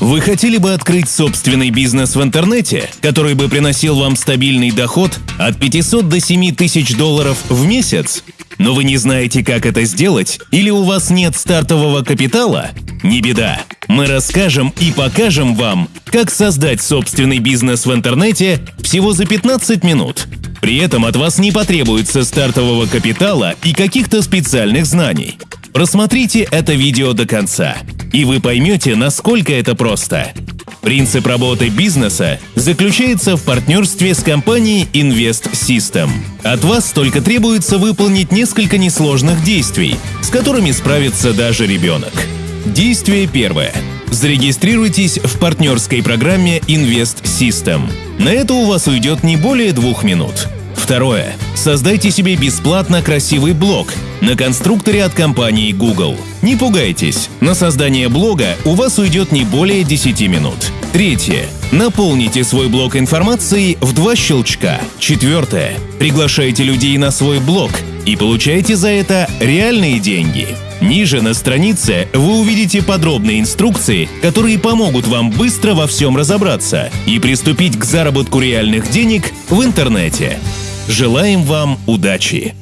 Вы хотели бы открыть собственный бизнес в интернете, который бы приносил вам стабильный доход от 500 до 7 тысяч долларов в месяц? Но вы не знаете, как это сделать, или у вас нет стартового капитала? Не беда. Мы расскажем и покажем вам, как создать собственный бизнес в интернете всего за 15 минут. При этом от вас не потребуется стартового капитала и каких-то специальных знаний. Просмотрите это видео до конца, и вы поймете, насколько это просто. Принцип работы бизнеса заключается в партнерстве с компанией Invest System. От вас только требуется выполнить несколько несложных действий, с которыми справится даже ребенок. Действие первое. Зарегистрируйтесь в партнерской программе Invest System. На это у вас уйдет не более двух минут. Второе. Создайте себе бесплатно красивый блог на конструкторе от компании Google. Не пугайтесь, на создание блога у вас уйдет не более 10 минут. Третье. Наполните свой блог информацией в два щелчка. Четвертое. Приглашайте людей на свой блог и получайте за это реальные деньги. Ниже на странице вы увидите подробные инструкции, которые помогут вам быстро во всем разобраться и приступить к заработку реальных денег в интернете. Желаем вам удачи!